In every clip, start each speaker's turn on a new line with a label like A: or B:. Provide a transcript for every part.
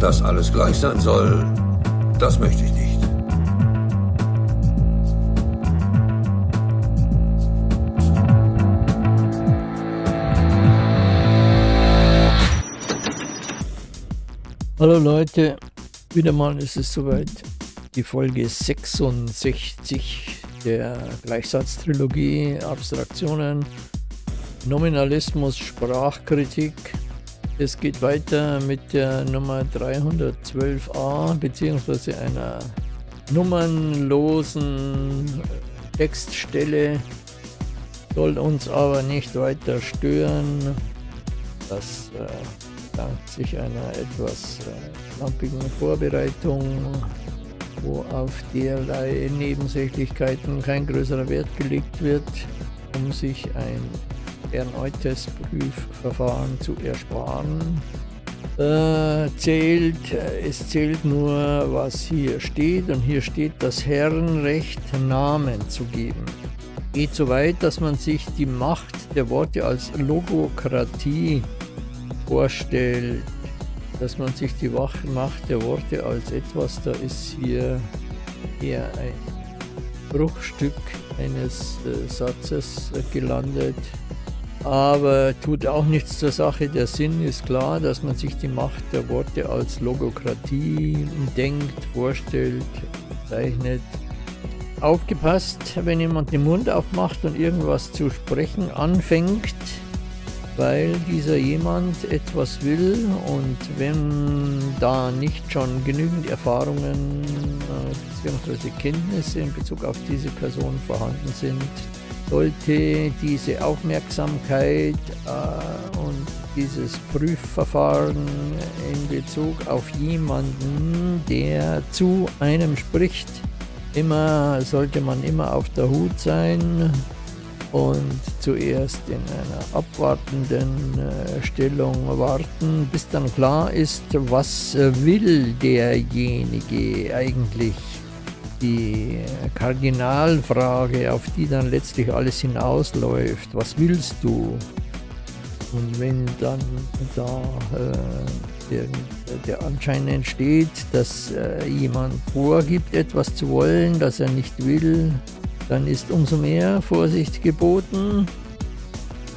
A: Dass alles gleich sein soll, das möchte ich nicht.
B: Hallo Leute, wieder mal ist es soweit. Die Folge 66 der Gleichsatztrilogie Abstraktionen, Nominalismus, Sprachkritik. Es geht weiter mit der Nummer 312a bzw. einer nummernlosen Textstelle. Soll uns aber nicht weiter stören. Das äh, dank sich einer etwas äh, Vorbereitung, wo auf derlei Nebensächlichkeiten kein größerer Wert gelegt wird, um sich ein erneutes Prüfverfahren zu ersparen. Äh, zählt, es zählt nur, was hier steht und hier steht das Herrenrecht, Namen zu geben. Geht so weit, dass man sich die Macht der Worte als Logokratie vorstellt, dass man sich die Macht der Worte als etwas, da ist hier eher ein Bruchstück eines äh, Satzes äh, gelandet, aber tut auch nichts zur Sache. Der Sinn ist klar, dass man sich die Macht der Worte als Logokratie denkt, vorstellt, zeichnet. Aufgepasst, wenn jemand den Mund aufmacht und irgendwas zu sprechen anfängt, weil dieser jemand etwas will und wenn da nicht schon genügend Erfahrungen äh, bzw. Kenntnisse in Bezug auf diese Person vorhanden sind, sollte diese Aufmerksamkeit äh, und dieses Prüfverfahren in Bezug auf jemanden, der zu einem spricht, immer sollte man immer auf der Hut sein, und zuerst in einer abwartenden äh, Stellung warten, bis dann klar ist, was will derjenige eigentlich. Die Kardinalfrage, auf die dann letztlich alles hinausläuft, was willst du? Und wenn dann da äh, der, der, Anschein entsteht, dass äh, jemand vorgibt, etwas zu wollen, das er nicht will, dann ist umso mehr Vorsicht geboten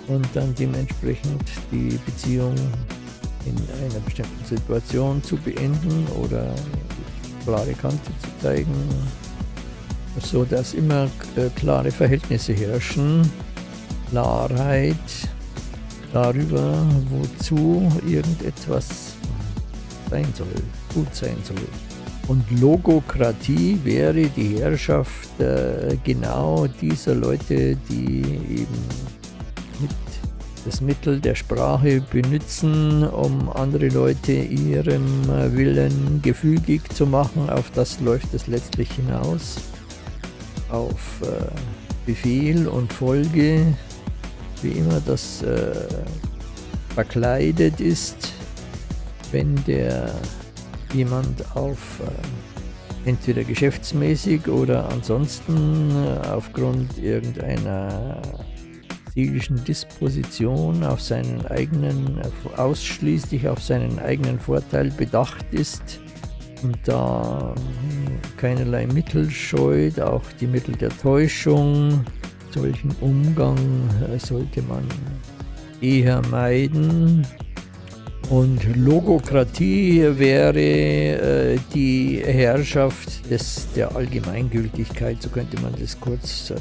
B: und dann dementsprechend die Beziehung in einer bestimmten Situation zu beenden oder klare Kante zu zeigen, so dass immer äh, klare Verhältnisse herrschen, Klarheit darüber, wozu irgendetwas sein soll, gut sein soll. Und Logokratie wäre die Herrschaft äh, genau dieser Leute, die eben mit das Mittel der Sprache benutzen, um andere Leute ihrem Willen gefügig zu machen. Auf das läuft es letztlich hinaus. Auf äh, Befehl und Folge, wie immer das äh, verkleidet ist, wenn der jemand auf äh, entweder geschäftsmäßig oder ansonsten aufgrund irgendeiner seelischen Disposition auf seinen eigenen, ausschließlich auf seinen eigenen Vorteil bedacht ist und da hm, keinerlei Mittel scheut, auch die Mittel der Täuschung. Solchen Umgang äh, sollte man eher meiden. Und Logokratie wäre äh, die Herrschaft des, der Allgemeingültigkeit, so könnte man das kurz äh,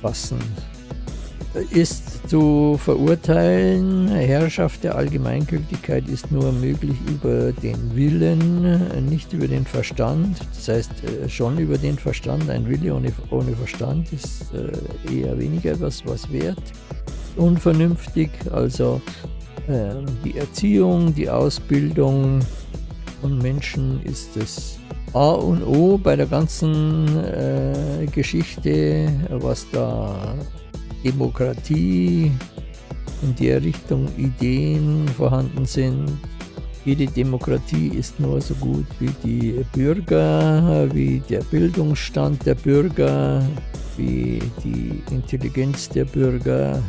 B: fassen. Ist zu verurteilen, Herrschaft der Allgemeingültigkeit ist nur möglich über den Willen, nicht über den Verstand. Das heißt, äh, schon über den Verstand. Ein Wille ohne, ohne Verstand ist äh, eher weniger was, was wert. Unvernünftig, also ähm, die Erziehung, die Ausbildung von Menschen ist das A und O bei der ganzen äh, Geschichte, was da Demokratie in der Richtung Ideen vorhanden sind. Jede Demokratie ist nur so gut wie die Bürger, wie der Bildungsstand der Bürger, wie die Intelligenz der Bürger,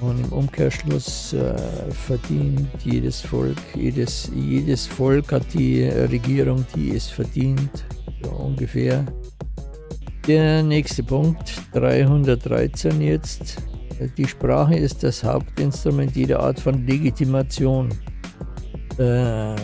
B: Und im Umkehrschluss äh, verdient jedes Volk, jedes, jedes Volk hat die Regierung, die es verdient, so ungefähr. Der nächste Punkt, 313 jetzt. Die Sprache ist das Hauptinstrument jeder Art von Legitimation. Äh, äh,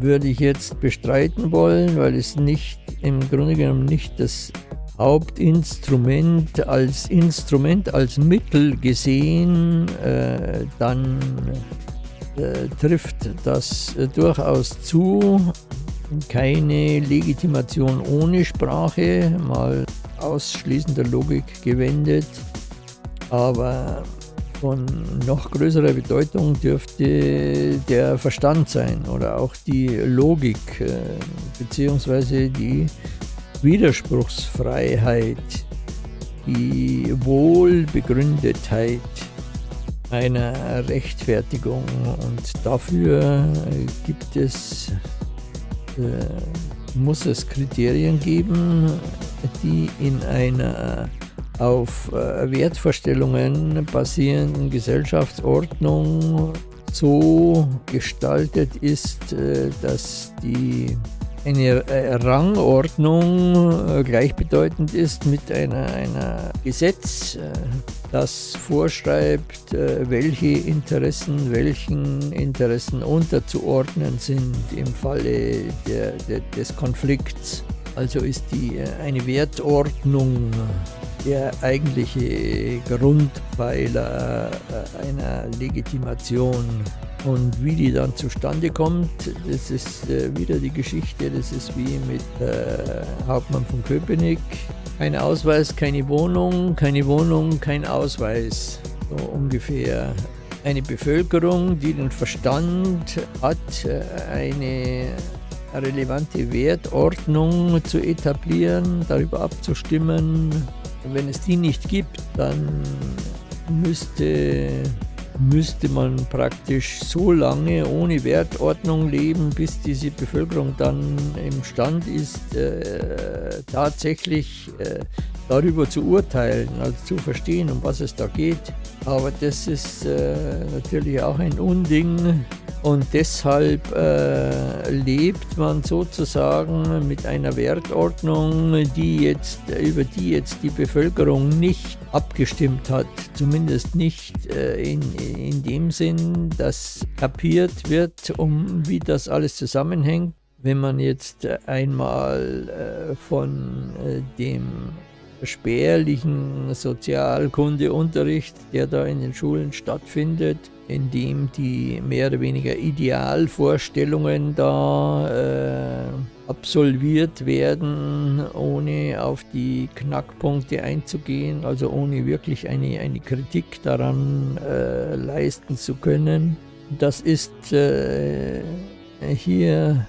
B: würde ich jetzt bestreiten wollen, weil es nicht im Grunde genommen nicht das Hauptinstrument als Instrument, als Mittel gesehen, äh, dann äh, trifft das äh, durchaus zu. Keine Legitimation ohne Sprache, mal ausschließender Logik gewendet, aber von noch größerer Bedeutung dürfte der Verstand sein oder auch die Logik äh, beziehungsweise die Widerspruchsfreiheit, die Wohlbegründetheit einer Rechtfertigung. Und dafür gibt es, muss es Kriterien geben, die in einer auf äh, Wertvorstellungen basierenden Gesellschaftsordnung so gestaltet ist, äh, dass die eine äh, Rangordnung äh, gleichbedeutend ist mit einer, einer Gesetz, äh, das vorschreibt, welche Interessen welchen Interessen unterzuordnen sind im Falle der, der, des Konflikts. Also ist die eine Wertordnung der eigentliche Grundpfeiler einer Legitimation und wie die dann zustande kommt, das ist äh, wieder die Geschichte, das ist wie mit äh, Hauptmann von Köpenick. Kein Ausweis, keine Wohnung, keine Wohnung, kein Ausweis. So ungefähr. Eine Bevölkerung, die den Verstand hat, äh, eine relevante Wertordnung zu etablieren, darüber abzustimmen. Wenn es die nicht gibt, dann müsste müsste man praktisch so lange ohne Wertordnung leben, bis diese Bevölkerung dann imstand ist, äh, tatsächlich äh, darüber zu urteilen, also zu verstehen, um was es da geht. Aber das ist äh, natürlich auch ein Unding und deshalb äh, lebt man sozusagen mit einer Wertordnung, die jetzt, über die jetzt die Bevölkerung nicht abgestimmt hat, zumindest nicht äh, in, in dem Sinn, dass kapiert wird, um wie das alles zusammenhängt. Wenn man jetzt einmal äh, von äh, dem spärlichen Sozialkundeunterricht, der da in den Schulen stattfindet, in dem die mehr oder weniger Idealvorstellungen da äh, absolviert werden, ohne auf die Knackpunkte einzugehen, also ohne wirklich eine, eine Kritik daran äh, leisten zu können. Das ist äh, hier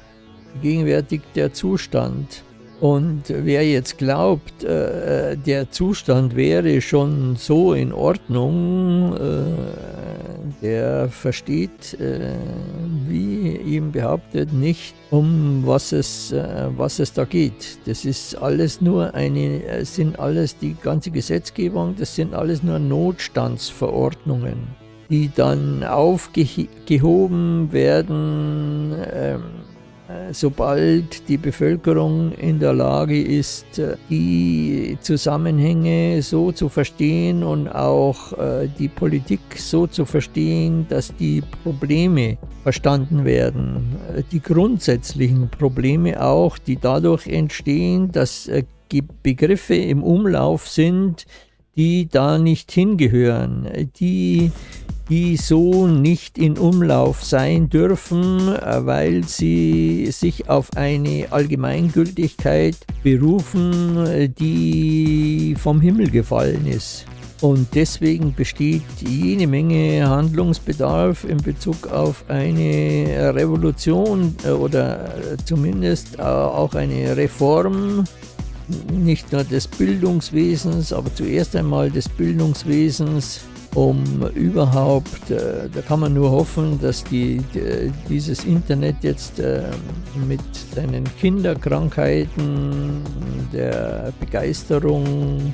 B: gegenwärtig der Zustand. Und wer jetzt glaubt, äh, der Zustand wäre schon so in Ordnung, äh, der versteht, äh, wie ihm behauptet, nicht, um was es, äh, was es da geht. Das ist alles nur eine, äh, sind alles die ganze Gesetzgebung, das sind alles nur Notstandsverordnungen, die dann aufgehoben werden, ähm, äh, sobald die Bevölkerung in der Lage ist, äh, die Zusammenhänge so zu verstehen und auch äh, die Politik so zu verstehen, dass die Probleme verstanden werden, die grundsätzlichen Probleme auch, die dadurch entstehen, dass Begriffe im Umlauf sind, die da nicht hingehören, die die so nicht in Umlauf sein dürfen, weil sie sich auf eine Allgemeingültigkeit berufen, die vom Himmel gefallen ist. Und deswegen besteht jede Menge Handlungsbedarf in Bezug auf eine Revolution äh, oder zumindest äh, auch eine Reform, nicht nur des Bildungswesens, aber zuerst einmal des Bildungswesens um überhaupt, äh, da kann man nur hoffen, dass die, die dieses Internet jetzt äh, mit seinen Kinderkrankheiten, der Begeisterung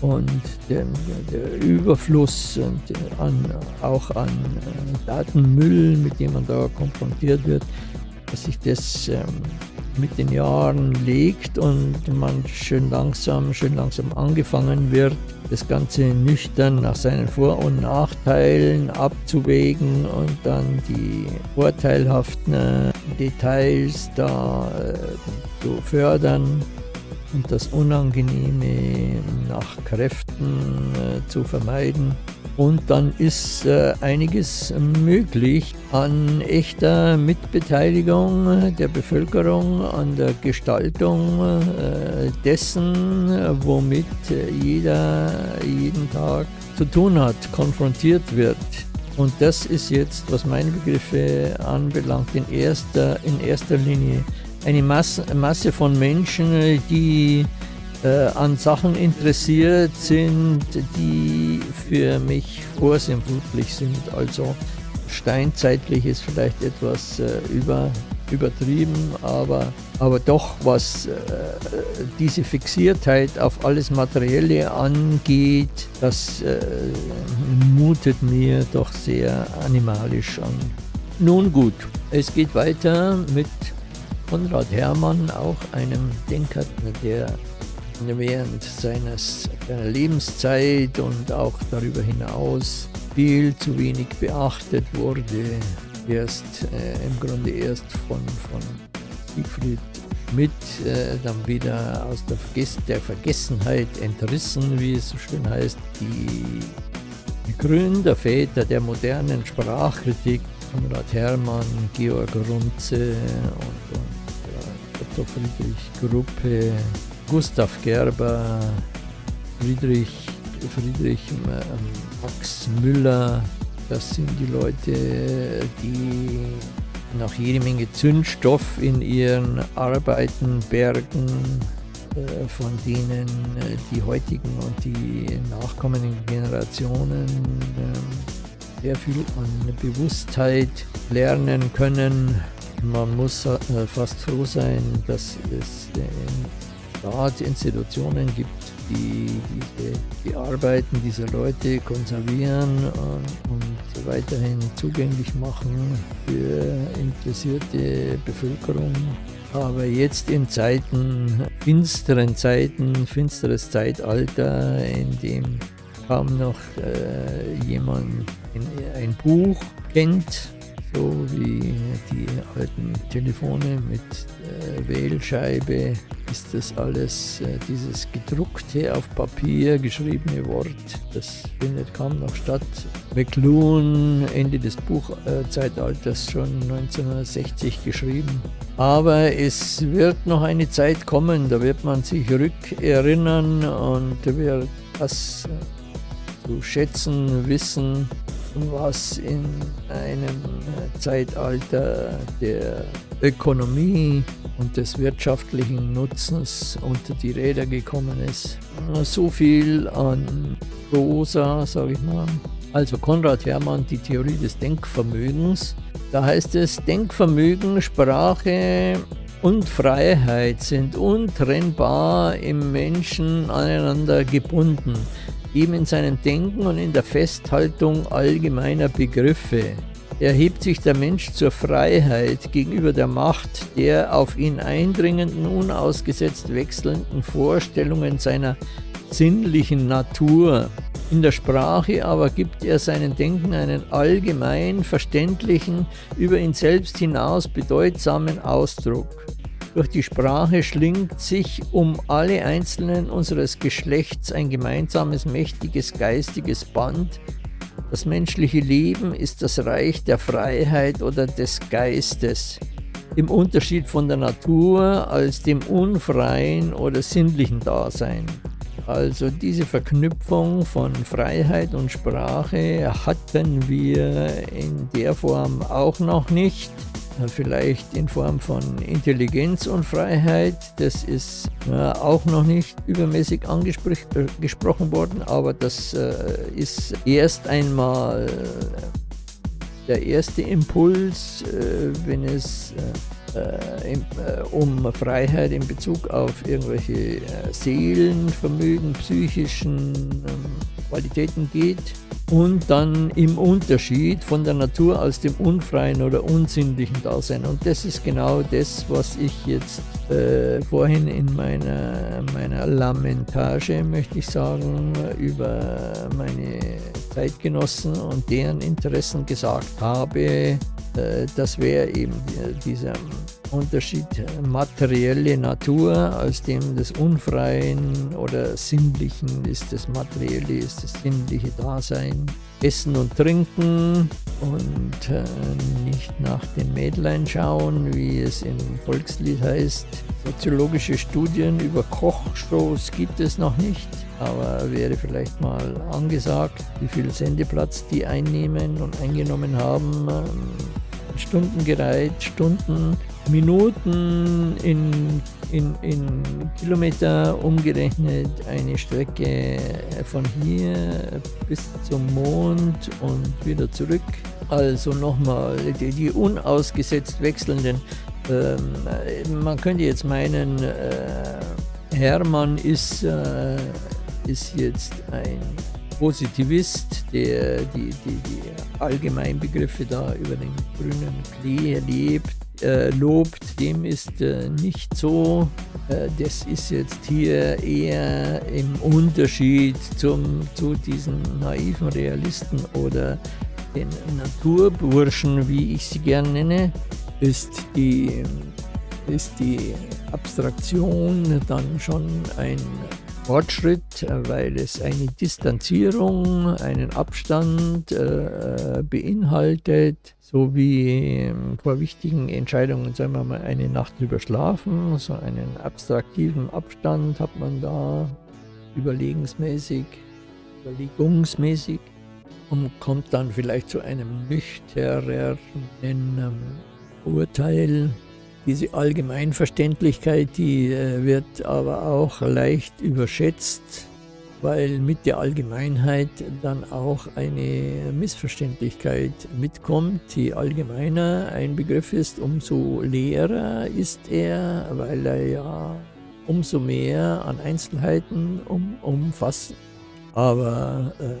B: und der, der Überfluss und an, auch an äh, Datenmüll, mit dem man da konfrontiert wird, dass sich das ähm, mit den Jahren legt und man schön langsam, schön langsam angefangen wird, das Ganze nüchtern nach seinen Vor- und Nachteilen abzuwägen und dann die vorteilhaften Details da äh, zu fördern und das Unangenehme nach Kräften äh, zu vermeiden. Und dann ist äh, einiges möglich an echter Mitbeteiligung der Bevölkerung, an der Gestaltung äh, dessen, womit jeder jeden Tag zu tun hat, konfrontiert wird. Und das ist jetzt, was meine Begriffe anbelangt, in erster, in erster Linie eine Masse, Masse von Menschen, die äh, an Sachen interessiert sind, die für mich vorsinnflutlich sind. Also steinzeitlich ist vielleicht etwas äh, über, übertrieben, aber, aber doch was äh, diese Fixiertheit auf alles Materielle angeht, das äh, mutet mir doch sehr animalisch an. Nun gut, es geht weiter mit Konrad Hermann, auch einem Denker, der während seines, seiner Lebenszeit und auch darüber hinaus viel zu wenig beachtet wurde. Erst äh, im Grunde erst von, von Siegfried Schmidt äh, dann wieder aus der, Verges der Vergessenheit entrissen, wie es so schön heißt, die, die Gründerväter der modernen Sprachkritik, Konrad Hermann, Georg Runze und, und Otto Friedrich Gruppe, Gustav Gerber, Friedrich, Friedrich ähm, Max Müller, das sind die Leute, die noch jede Menge Zündstoff in ihren Arbeiten bergen, äh, von denen äh, die heutigen und die nachkommenden Generationen ähm, sehr viel an Bewusstheit lernen können, man muss äh, fast froh sein, dass es gerade Institutionen gibt, die diese, die Arbeiten dieser Leute konservieren und weiterhin zugänglich machen für interessierte Bevölkerung. Aber jetzt in Zeiten, finsteren Zeiten, finsteres Zeitalter, in dem kaum noch äh, jemand ein Buch kennt, so wie die alten Telefone mit äh, Wählscheibe ist das alles, äh, dieses gedruckte, auf Papier geschriebene Wort, das findet kaum noch statt. McLuhan, Ende des Buchzeitalters, schon 1960 geschrieben. Aber es wird noch eine Zeit kommen, da wird man sich rückerinnern und wird das zu schätzen wissen, was in einem Zeitalter der Ökonomie und des wirtschaftlichen Nutzens unter die Räder gekommen ist. So viel an Rosa, sage ich mal. Also Konrad Hermann, die Theorie des Denkvermögens. Da heißt es, Denkvermögen, Sprache und Freiheit sind untrennbar im Menschen aneinander gebunden ihm in seinem Denken und in der Festhaltung allgemeiner Begriffe. Erhebt sich der Mensch zur Freiheit gegenüber der Macht der auf ihn eindringenden, unausgesetzt wechselnden Vorstellungen seiner sinnlichen Natur. In der Sprache aber gibt er seinen Denken einen allgemein verständlichen, über ihn selbst hinaus bedeutsamen Ausdruck. Durch die Sprache schlingt sich um alle Einzelnen unseres Geschlechts ein gemeinsames, mächtiges, geistiges Band. Das menschliche Leben ist das Reich der Freiheit oder des Geistes, im Unterschied von der Natur als dem unfreien oder sinnlichen Dasein. Also diese Verknüpfung von Freiheit und Sprache hatten wir in der Form auch noch nicht vielleicht in Form von Intelligenz und Freiheit. Das ist äh, auch noch nicht übermäßig angesprochen äh, worden, aber das äh, ist erst einmal der erste Impuls, wenn es äh, in, äh, um Freiheit in Bezug auf irgendwelche äh, Seelenvermögen, psychischen ähm, Qualitäten geht und dann im Unterschied von der Natur aus dem unfreien oder unsinnlichen Dasein. Und das ist genau das, was ich jetzt äh, vorhin in meiner, meiner Lamentage, möchte ich sagen, über meine Zeitgenossen und deren Interessen gesagt habe, das wäre eben dieser Unterschied materielle Natur, aus dem des Unfreien oder Sinnlichen ist das Materielle, ist das sinnliche Dasein. Essen und Trinken und äh, nicht nach den Mädlein schauen, wie es im Volkslied heißt. Soziologische Studien über Kochshows gibt es noch nicht, aber wäre vielleicht mal angesagt, wie viel Sendeplatz die einnehmen und eingenommen haben. Ähm, Stunden gereiht, Stunden, Minuten in, in, in Kilometer umgerechnet, eine Strecke von hier bis zum Mond und wieder zurück. Also nochmal die, die unausgesetzt wechselnden, ähm, man könnte jetzt meinen, äh, Hermann ist, äh, ist jetzt ein Positivist, der die, die, die Allgemeinbegriffe da über den grünen Klee lebt, äh, lobt, dem ist äh, nicht so. Äh, das ist jetzt hier eher im Unterschied zum, zu diesen naiven Realisten oder den Naturburschen, wie ich sie gern nenne, ist die, ist die Abstraktion dann schon ein Fortschritt, äh, weil es eine Distanzierung, einen Abstand äh, äh beinhaltet, so wie ähm, vor wichtigen Entscheidungen, sagen wir mal, eine Nacht drüber schlafen, so einen abstraktiven Abstand hat man da überlegensmäßig, überlegungsmäßig und kommt dann vielleicht zu einem nüchternen Urteil diese Allgemeinverständlichkeit, die äh, wird aber auch leicht überschätzt, weil mit der Allgemeinheit dann auch eine Missverständlichkeit mitkommt. Je allgemeiner ein Begriff ist, umso leerer ist er, weil er ja umso mehr an Einzelheiten um, umfasst. Aber äh,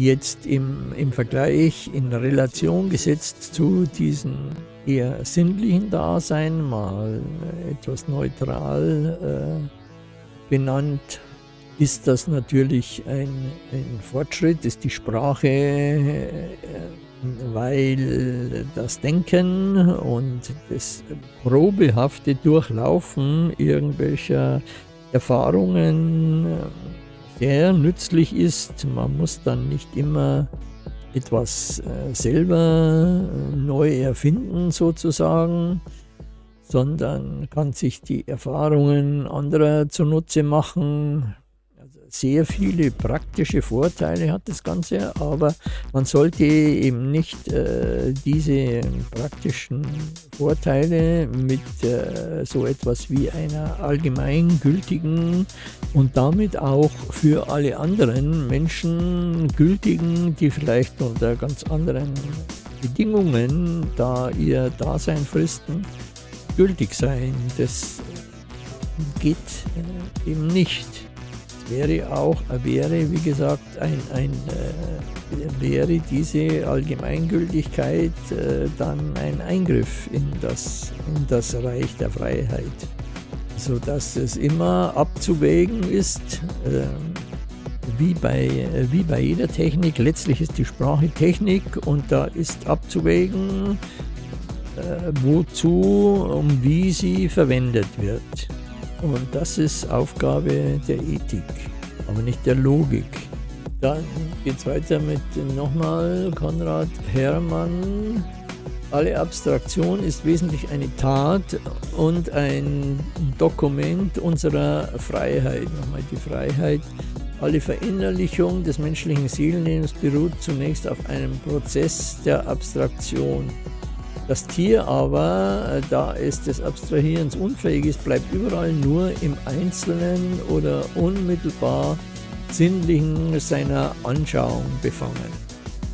B: jetzt im, im Vergleich in Relation gesetzt zu diesem eher sinnlichen Dasein, mal etwas neutral äh, benannt, ist das natürlich ein, ein, Fortschritt, ist die Sprache, äh, weil das Denken und das probehafte Durchlaufen irgendwelcher Erfahrungen sehr nützlich ist. Man muss dann nicht immer etwas äh, selber äh, neu erfinden sozusagen, sondern kann sich die Erfahrungen anderer zunutze machen, sehr viele praktische Vorteile hat das Ganze, aber man sollte eben nicht äh, diese praktischen Vorteile mit äh, so etwas wie einer allgemeingültigen und damit auch für alle anderen Menschen gültigen, die vielleicht unter ganz anderen Bedingungen da ihr Dasein fristen, gültig sein. Das geht äh, eben nicht wäre auch, wäre wie gesagt, ein, ein äh, wäre diese Allgemeingültigkeit äh, dann ein Eingriff in das, in das Reich der Freiheit. Sodass es immer abzuwägen ist, äh, wie, bei, wie bei jeder Technik, letztlich ist die Sprache Technik und da ist abzuwägen, äh, wozu und wie sie verwendet wird. Und das ist Aufgabe der Ethik, aber nicht der Logik. Dann geht es weiter mit nochmal Konrad Hermann. Alle Abstraktion ist wesentlich eine Tat und ein Dokument unserer Freiheit. Nochmal die Freiheit. Alle Verinnerlichung des menschlichen Seelenlebens beruht zunächst auf einem Prozess der Abstraktion. Das Tier aber, äh, da es des Abstrahierens unfähig ist, bleibt überall nur im Einzelnen oder unmittelbar Sinnlichen seiner Anschauung befangen.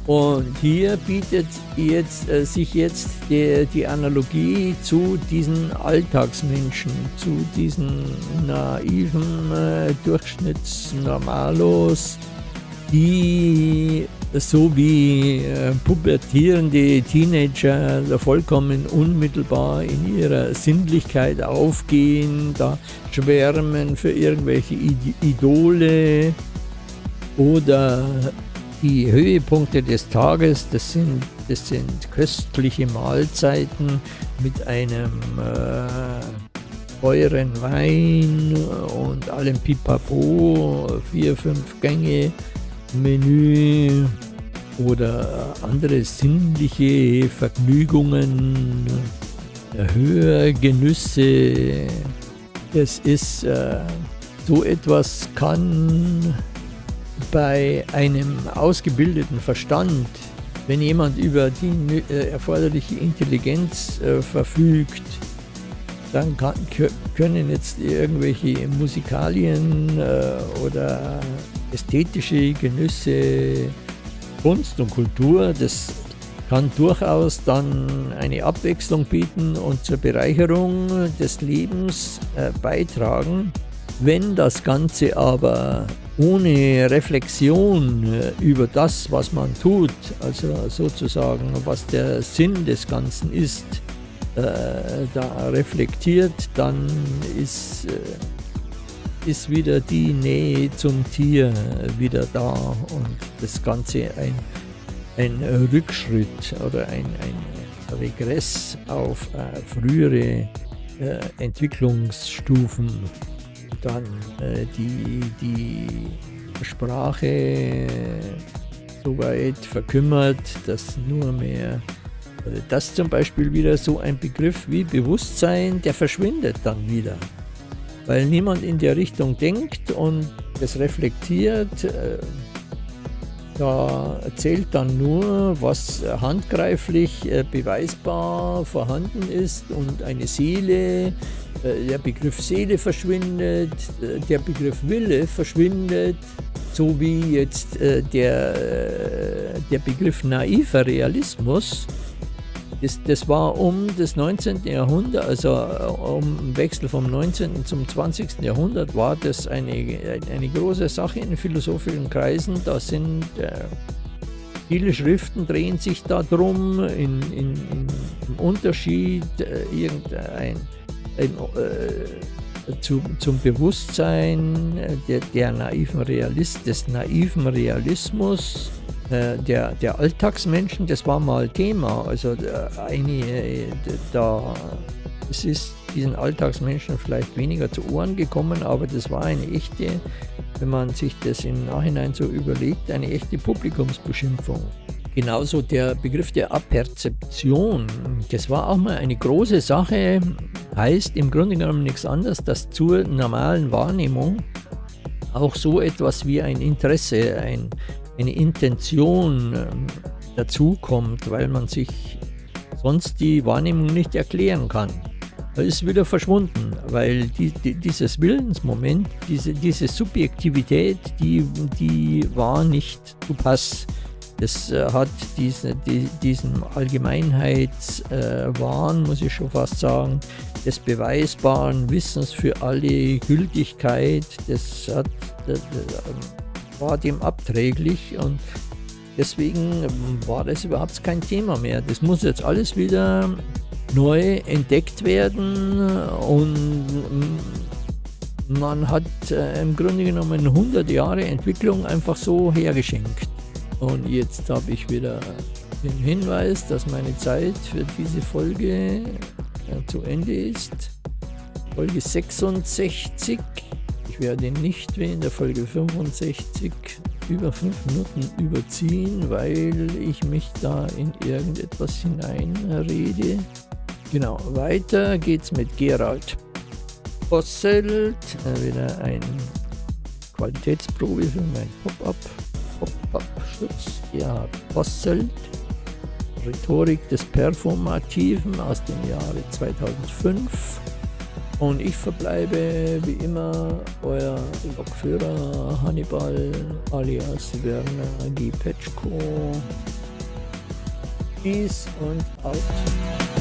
B: Und hier bietet jetzt, äh, sich jetzt die, die, Analogie zu diesen Alltagsmenschen, zu diesen naiven äh, Durchschnittsnormalos, die so wie äh, pubertierende Teenager vollkommen unmittelbar in ihrer Sinnlichkeit aufgehen, da schwärmen für irgendwelche Idole oder die Höhepunkte des Tages, das sind, das sind köstliche Mahlzeiten mit einem äh, teuren Wein und allem Pipapo, vier, fünf Gänge Menü oder andere sinnliche Vergnügungen, Hörgenüsse. Es ist äh, so etwas kann bei einem ausgebildeten Verstand, wenn jemand über die äh, erforderliche Intelligenz äh, verfügt, dann kann, können jetzt irgendwelche Musikalien oder ästhetische Genüsse, Kunst und Kultur, das kann durchaus dann eine Abwechslung bieten und zur Bereicherung des Lebens äh, beitragen. Wenn das Ganze aber ohne Reflexion äh, über das, was man tut, also sozusagen, was der Sinn des Ganzen ist, äh, da reflektiert, dann ist, äh, ist wieder die Nähe zum Tier wieder da und das Ganze ein, ein Rückschritt oder ein, ein Regress auf äh, frühere äh, Entwicklungsstufen dann äh, die, die Sprache so weit verkümmert, dass nur mehr, das zum Beispiel wieder so ein Begriff wie Bewusstsein, der verschwindet dann wieder. Weil niemand in der Richtung denkt und es reflektiert, äh, da erzählt dann nur, was handgreiflich äh, beweisbar vorhanden ist und eine Seele äh, der Begriff Seele verschwindet, der Begriff Wille verschwindet, so wie jetzt der, der Begriff naiver Realismus. Das, das war um das 19. Jahrhundert, also um Wechsel vom 19. zum 20. Jahrhundert, war das eine, eine große Sache in philosophischen Kreisen. Da sind äh, viele Schriften drehen sich darum, in, in, in, im Unterschied äh, irgendein äh, zu, zum Bewusstsein der, der, naiven Realist, des naiven Realismus äh, der, der Alltagsmenschen, das war mal Thema. Also äh, eine, äh, da, es ist diesen Alltagsmenschen vielleicht weniger zu Ohren gekommen, aber das war eine echte, wenn man sich das im Nachhinein so überlegt, eine echte Publikumsbeschimpfung. Genauso der Begriff der Aperzeption, das war auch mal eine große Sache, heißt im Grunde genommen nichts anderes, dass zur normalen Wahrnehmung auch so etwas wie ein Interesse, ein, eine Intention ähm, dazukommt, weil man sich sonst die Wahrnehmung nicht erklären kann. Das ist wieder verschwunden, weil die, die, dieses Willensmoment, diese, diese Subjektivität, die, die war nicht zu Pass. Das äh, hat diese, die, diesen Allgemeinheitswahn, äh, muss ich schon fast sagen, des beweisbaren Wissens für alle Gültigkeit, das, hat, das war dem abträglich und deswegen war das überhaupt kein Thema mehr. Das muss jetzt alles wieder neu entdeckt werden und man hat äh, im Grunde genommen 100 Jahre Entwicklung einfach so hergeschenkt. Und jetzt habe ich wieder den Hinweis, dass meine Zeit für diese Folge äh, zu Ende ist. Folge 66. Ich werde nicht wie in der Folge 65 über 5 Minuten überziehen, weil ich mich da in irgendetwas hineinrede. Genau, weiter geht's mit Gerald Posselt. Äh, wieder ein Qualitätsprobe für mein Pop-Up. Pop-Up-Schutz. Gerhard Posselt. Rhetorik des Performativen aus dem Jahre 2005. Und ich verbleibe wie immer euer Lokführer Hannibal alias Werner Gipetschko. Peace und out.